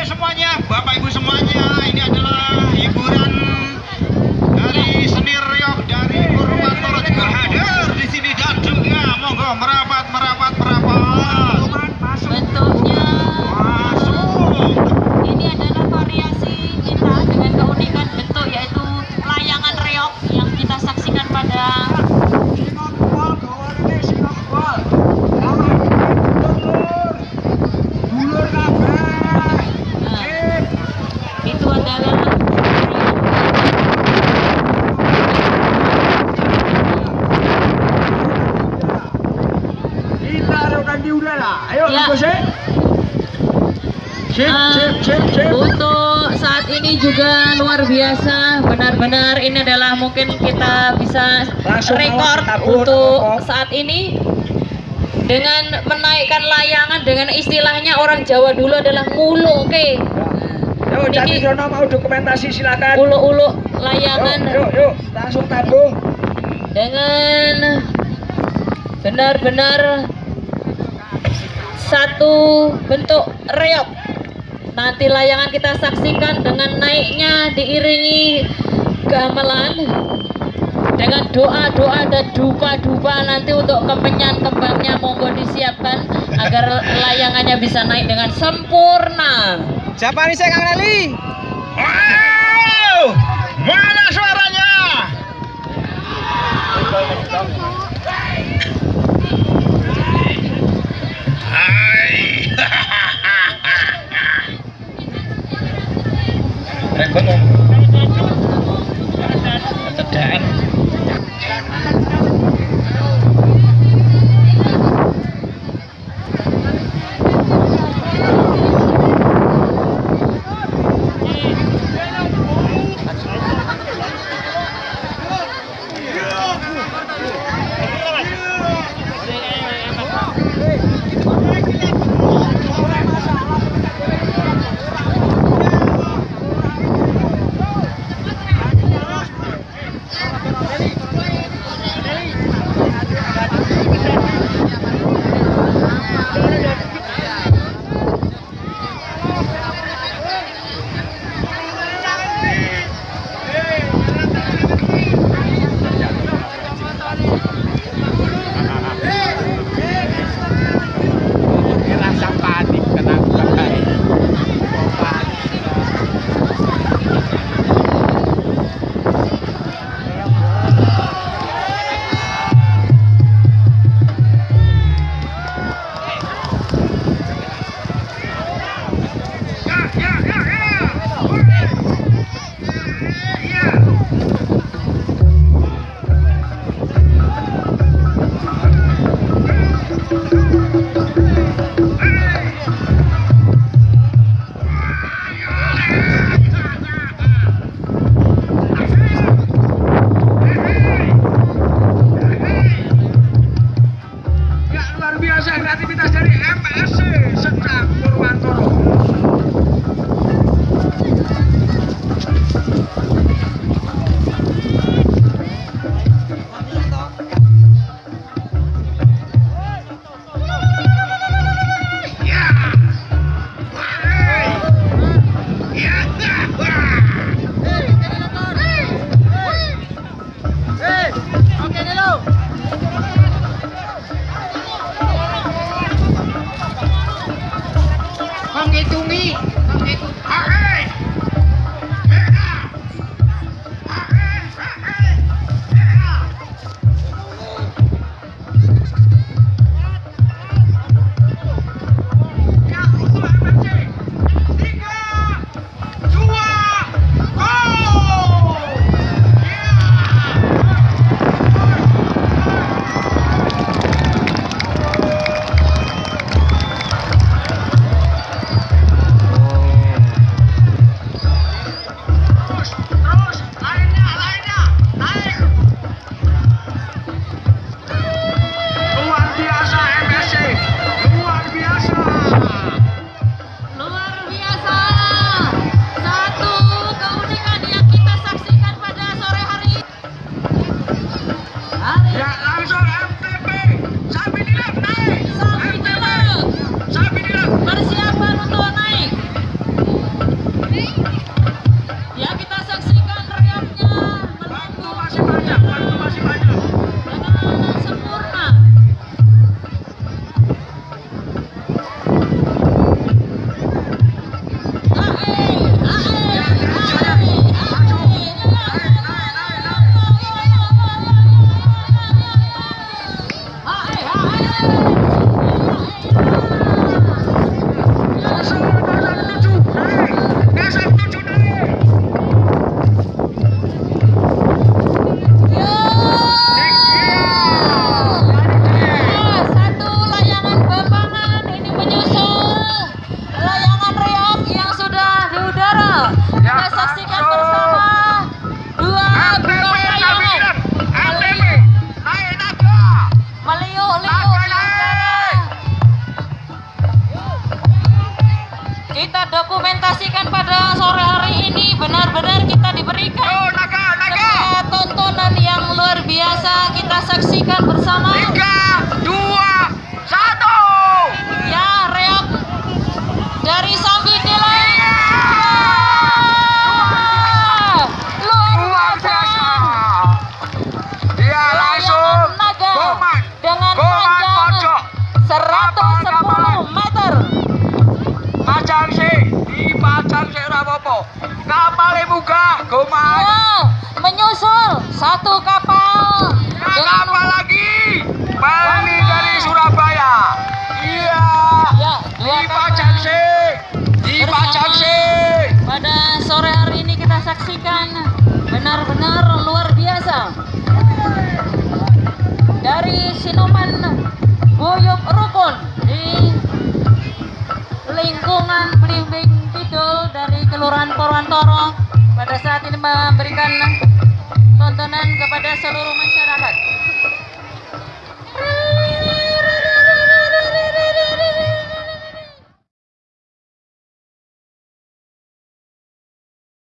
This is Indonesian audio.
Semuanya, Bapak Ibu semuanya, ini adalah hiburan dari Senir Riok dari Purwokerto juga hadir di sini dan juga monggo merah Sip. Untuk saat ini juga luar biasa, benar-benar ini adalah mungkin kita bisa Langsung rekor untuk saat ini dengan menaikkan layangan dengan istilahnya orang Jawa dulu adalah ngulu, oke? Yuk, Niki. Jati Jono mau dokumentasi silakan. Ulu-ulu layangan yuk, yuk, langsung tabung. dengan benar-benar satu bentuk reok. Nanti layangan kita saksikan dengan naiknya diiringi gamelan dengan doa-doa dan dupa-dupa nanti untuk kemenyan kembangnya monggo disiapkan agar layangannya bisa naik dengan sempurna. Siapa nih saya Kang Neli? Wow! Mana suaranya? kreativitas dari MSC Sentang Purwantoro. Yeah. Dokumentasikan pada sore hari ini. Benar-benar kita diberikan Yo, naga, naga. tontonan yang luar biasa. Kita saksikan bersama dipajang sih rapopo. Kapal munggah, goman. ya menyusul satu kapal dengan kapal lagi. Bali dari Surabaya. Iya. ya Dipajang sih. Dipajang sih. pada sore hari ini kita saksikan benar-benar luar biasa Porwantoro pada saat ini memberikan tontonan kepada seluruh masyarakat.